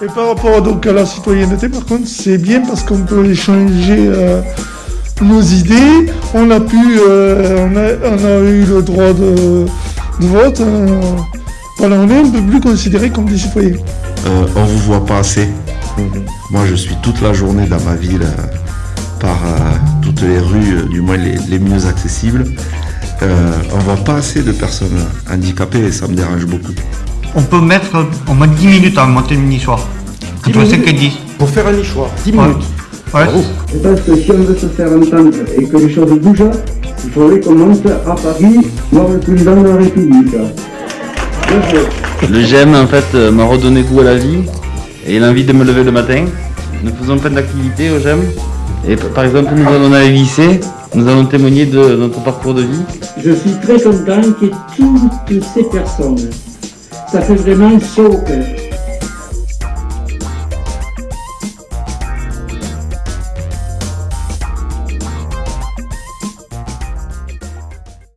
Et par rapport donc, à la citoyenneté, par contre, c'est bien parce qu'on peut échanger euh, nos idées. On a pu, euh, on, a, on, a, eu le droit de, de vote. Euh, voilà, on est un peu plus considérés comme des citoyens. Euh, on vous voit pas assez. Moi, je suis toute la journée dans ma ville par toutes les rues, du moins les, les mieux accessibles. on voit pas assez de personnes handicapées et ça me dérange beaucoup on peut mettre au moins 10 minutes à monter le nichoir. Entre 5 et 10. Pour faire un nichoir, 10 minutes. Ouais. Je pense que si on veut se faire entendre et que les choses bougent, il faudrait qu'on monte à Paris, voir le président de la République. Le GEM en fait euh, m'a redonné goût à la vie et il a envie de me lever le matin. Nous faisons plein d'activités au GEM. Et par exemple, nous allons aller lycée, nous allons témoigner de notre parcours de vie. Je suis très content ait toutes ces personnes ça fait vraiment chaud